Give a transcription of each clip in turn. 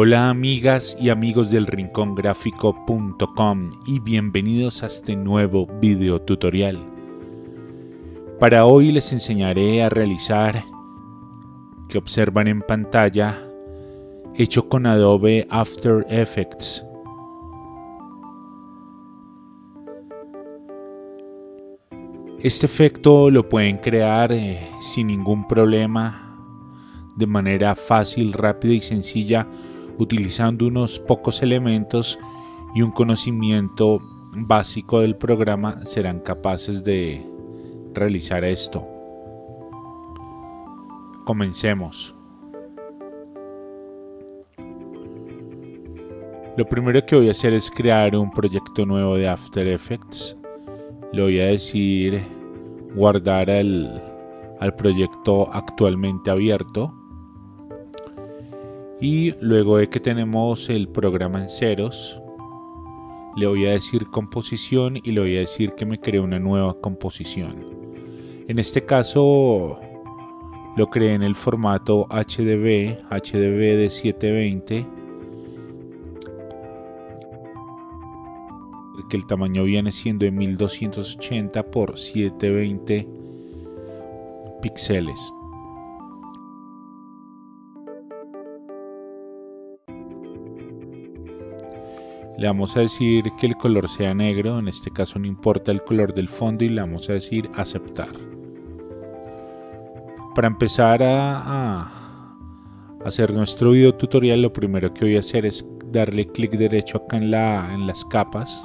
Hola amigas y amigos del rincongráfico.com y bienvenidos a este nuevo video tutorial. Para hoy les enseñaré a realizar que observan en pantalla hecho con Adobe After Effects. Este efecto lo pueden crear eh, sin ningún problema de manera fácil, rápida y sencilla utilizando unos pocos elementos y un conocimiento básico del programa serán capaces de realizar esto. Comencemos. Lo primero que voy a hacer es crear un proyecto nuevo de After Effects. Le voy a decir guardar al, al proyecto actualmente abierto y luego de que tenemos el programa en ceros le voy a decir composición y le voy a decir que me cree una nueva composición. En este caso lo creé en el formato HDB HDB de 720 que el tamaño viene siendo de 1280 por 720 píxeles Le vamos a decir que el color sea negro, en este caso no importa el color del fondo y le vamos a decir aceptar. Para empezar a, hacer nuestro video tutorial lo primero que voy a hacer es darle clic derecho acá en, la, en las capas.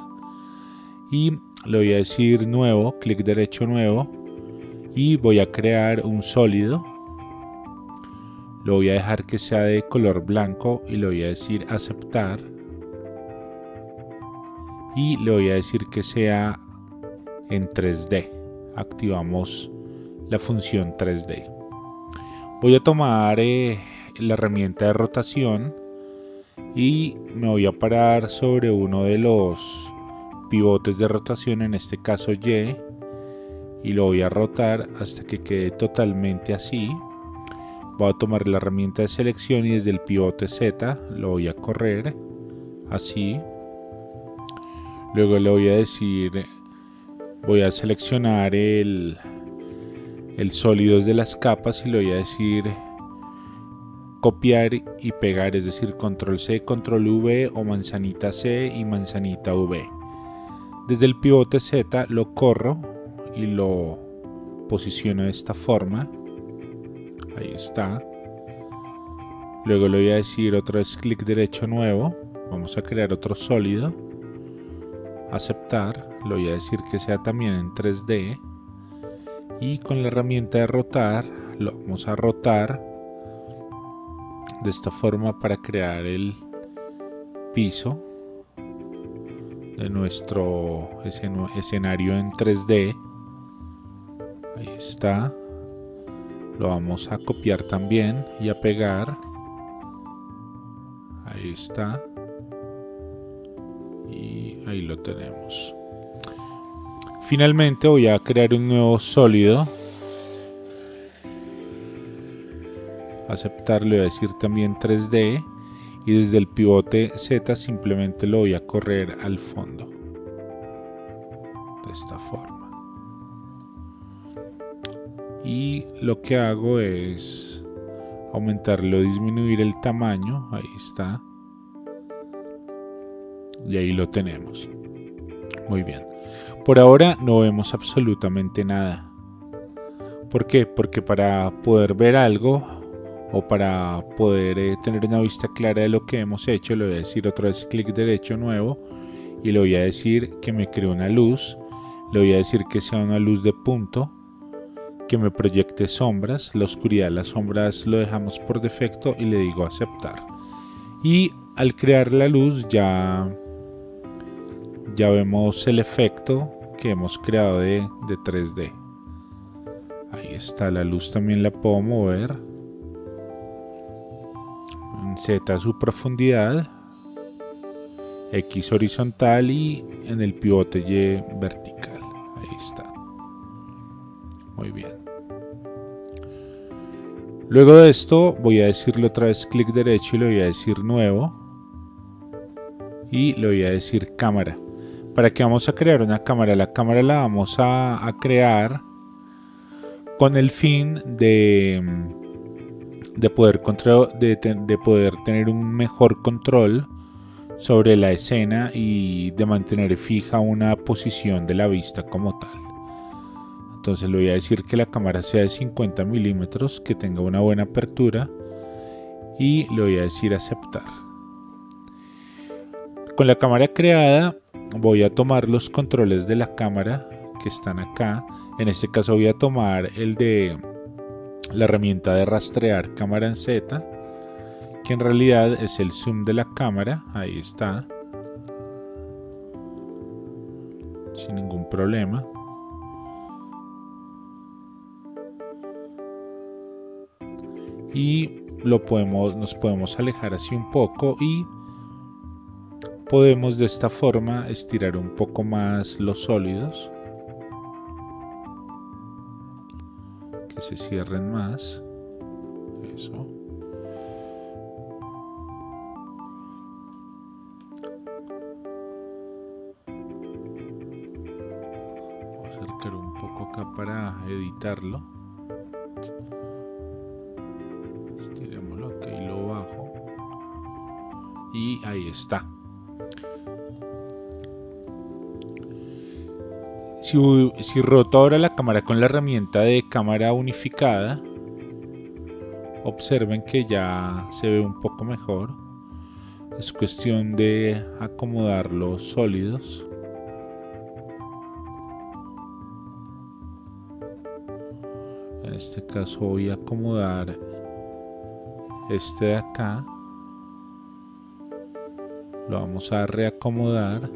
Y le voy a decir nuevo, clic derecho nuevo. Y voy a crear un sólido. Lo voy a dejar que sea de color blanco y le voy a decir aceptar y le voy a decir que sea en 3D. Activamos la función 3D. Voy a tomar eh, la herramienta de rotación y me voy a parar sobre uno de los pivotes de rotación, en este caso Y, y lo voy a rotar hasta que quede totalmente así. Voy a tomar la herramienta de selección y desde el pivote Z lo voy a correr así Luego le voy a decir, voy a seleccionar el, el sólido de las capas y le voy a decir copiar y pegar, es decir, control C, control V o manzanita C y manzanita V. Desde el pivote Z lo corro y lo posiciono de esta forma. Ahí está. Luego le voy a decir otra vez clic derecho nuevo. Vamos a crear otro sólido aceptar, le voy a decir que sea también en 3D y con la herramienta de rotar lo vamos a rotar de esta forma para crear el piso de nuestro escenario en 3D ahí está. Lo vamos a copiar también y a pegar. Ahí está ahí lo tenemos. Finalmente voy a crear un nuevo sólido. Aceptarlo y a decir también 3D y desde el pivote Z simplemente lo voy a correr al fondo. De esta forma. Y lo que hago es aumentarlo disminuir el tamaño. Ahí está y ahí lo tenemos. Muy bien. Por ahora no vemos absolutamente nada. ¿Por qué? Porque para poder ver algo o para poder eh, tener una vista clara de lo que hemos hecho, le voy a decir otra vez clic derecho nuevo y le voy a decir que me cree una luz. Le voy a decir que sea una luz de punto, que me proyecte sombras. La oscuridad, las sombras lo dejamos por defecto y le digo aceptar. Y al crear la luz ya ya vemos el efecto que hemos creado de, 3D. Ahí está, la luz también la puedo mover. En Z su profundidad. X horizontal y en el pivote Y vertical. Ahí está. Muy bien. Luego de esto voy a decirle otra vez clic derecho y le voy a decir nuevo. Y le voy a decir cámara. ¿Para qué vamos a crear una cámara? La cámara la vamos a, crear con el fin de, de, poder de, de poder tener un mejor control sobre la escena y de mantener fija una posición de la vista como tal. Entonces le voy a decir que la cámara sea de 50 milímetros, que tenga una buena apertura y le voy a decir aceptar. Con la cámara creada voy a tomar los controles de la cámara que están acá. En este caso voy a tomar el de la herramienta de rastrear cámara en Z, que en realidad es el zoom de la cámara. Ahí está. Sin ningún problema. Y lo podemos, nos podemos alejar así un poco y podemos de esta forma estirar un poco más los sólidos. Que se cierren más. Eso. Voy a acercar un poco acá para editarlo. Estirémoslo aquí y lo bajo. Y ahí está Si, roto ahora la cámara con la herramienta de cámara unificada, observen que ya se ve un poco mejor. Es cuestión de acomodar los sólidos. En este caso voy a acomodar este de acá. Lo vamos a reacomodar.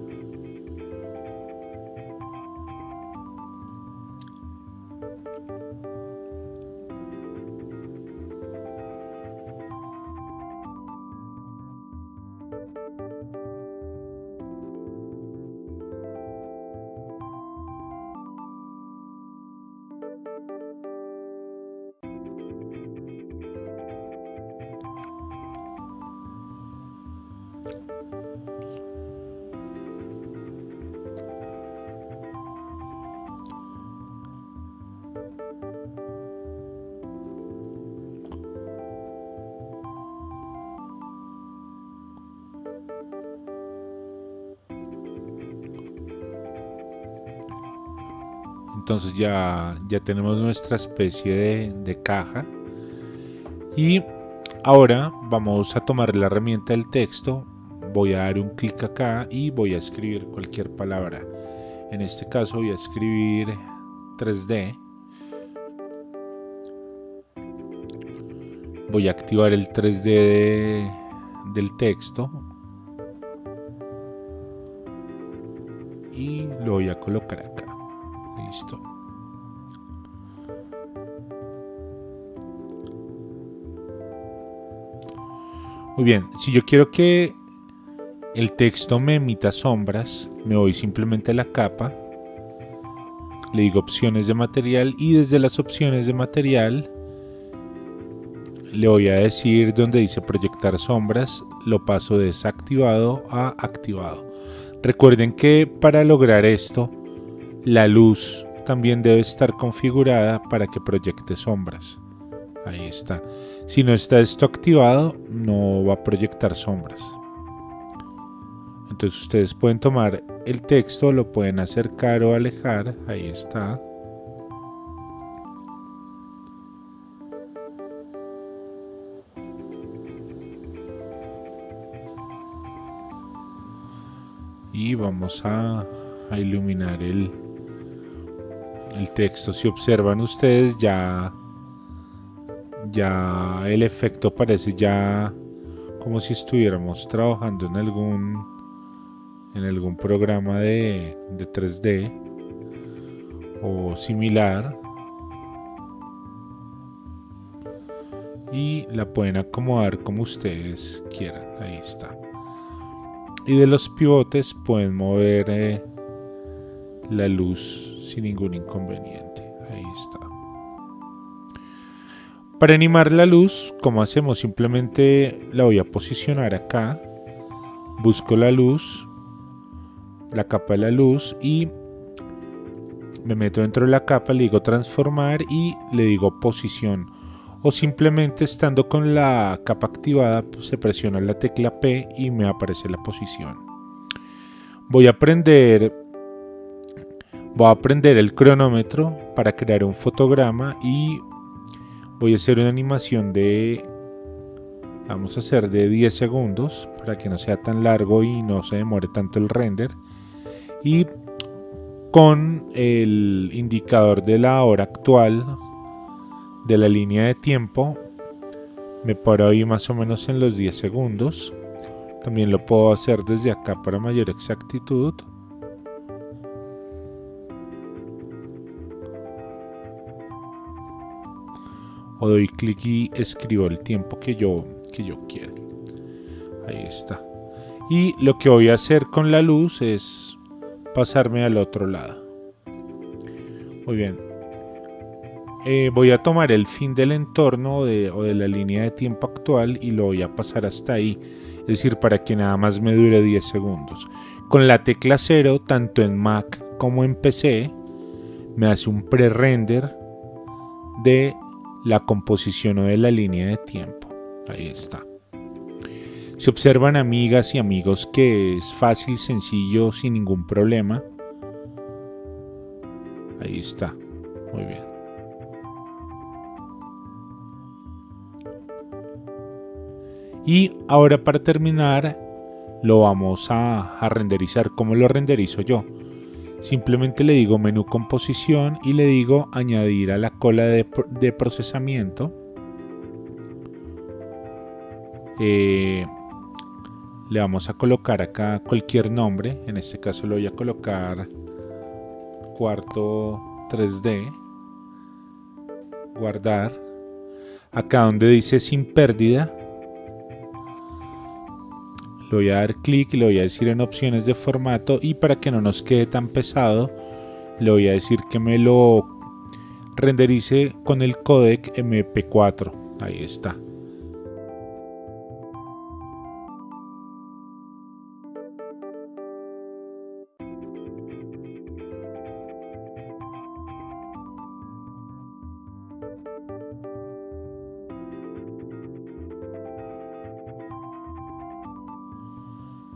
Thank you. Entonces ya, ya tenemos nuestra especie de, de caja. Y ahora vamos a tomar la herramienta del texto. Voy a dar un clic acá y voy a escribir cualquier palabra. En este caso voy a escribir 3D voy a activar el 3D del texto. Y lo voy a colocar acá Listo. Muy bien, si yo quiero que el texto me emita sombras, me voy simplemente a la capa, le digo opciones de material y desde las opciones de material le voy a decir donde dice proyectar sombras, lo paso de desactivado a activado. Recuerden que para lograr esto la luz también debe estar configurada para que proyecte sombras. Ahí está. Si no está esto activado, no va a proyectar sombras. Entonces ustedes pueden tomar el texto, lo pueden acercar o alejar. Ahí está. Y vamos a, iluminar el, el texto. Si observan ustedes ya, ya el efecto parece ya como si estuviéramos trabajando en algún en algún programa de, de 3D o similar y la pueden acomodar como ustedes quieran ahí está y de los pivotes pueden mover eh, la luz sin ningún inconveniente. Ahí está. Para animar la luz, como hacemos? Simplemente la voy a posicionar acá. Busco la luz, la capa de la luz y me meto dentro de la capa, le digo transformar y le digo posición. O simplemente estando con la capa activada, pues, se presiona la tecla P y me aparece la posición. Voy a prender, voy a prender el cronómetro para crear un fotograma y voy a hacer una animación de vamos a hacer de 10 segundos para que no sea tan largo y no se demore tanto el render. Y con el indicador de la hora actual de la línea de tiempo me paro ahí más o menos en los 10 segundos. También lo puedo hacer desde acá para mayor exactitud o doy clic y escribo el tiempo que yo, que yo quiero. Ahí está. Y lo que voy a hacer con la luz es pasarme al otro lado. Muy bien. Eh, voy a tomar el fin del entorno o de la línea de tiempo actual y lo voy a pasar hasta ahí. Es decir, para que nada más me dure 10 segundos. Con la tecla 0, tanto en Mac como en PC, me hace un pre-render de la composición o de la línea de tiempo. Ahí está. Se observan amigas y amigos que es fácil, sencillo, sin ningún problema. Ahí está. Muy bien. Y ahora para terminar lo vamos a, a renderizar. ¿Cómo lo renderizo yo? Simplemente le digo menú composición y le digo añadir a la cola de, procesamiento. Eh, le vamos a colocar acá cualquier nombre. En este caso lo voy a colocar cuarto 3D. Guardar. Acá donde dice sin pérdida le voy a dar clic le voy a decir en opciones de formato y para que no nos quede tan pesado le voy a decir que me lo renderice con el codec MP4 ahí está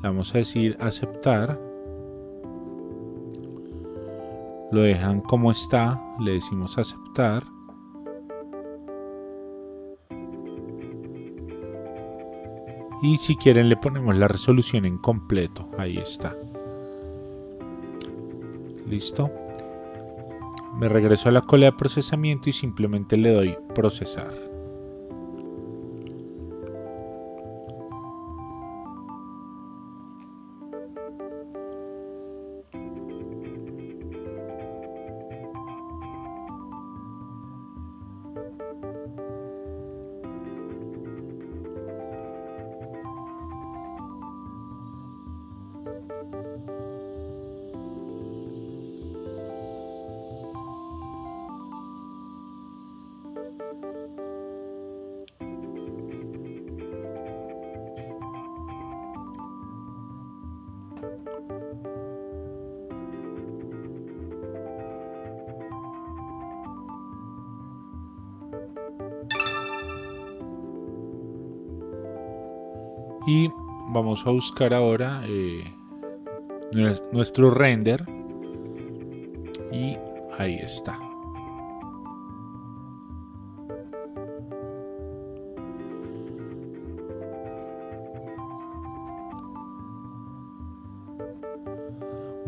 vamos a decir aceptar lo dejan como está le decimos aceptar. Y si quieren le ponemos la resolución en completo. Ahí está. Listo me regreso a la cola de procesamiento y simplemente le doy procesar y vamos a buscar ahora eh, nuestro render y ahí está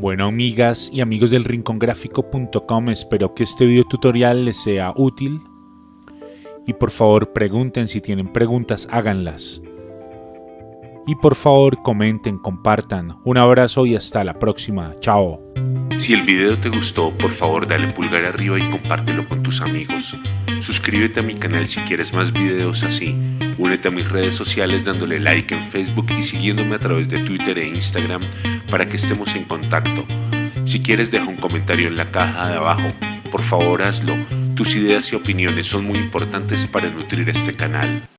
Bueno, amigas y amigos del rincongráfico.com, espero que este video tutorial les sea útil. Y por favor pregunten si tienen preguntas, háganlas. Y por favor comenten, compartan. Un abrazo y hasta la próxima. Chao. Si el video te gustó, por favor dale pulgar arriba y compártelo con tus amigos. Suscríbete a mi canal si quieres más videos así. Únete a mis redes sociales dándole like en Facebook y siguiéndome a través de Twitter e Instagram para que estemos en contacto. Si quieres deja un comentario en la caja de abajo. Por favor hazlo Tus ideas y opiniones son muy importantes para nutrir este canal.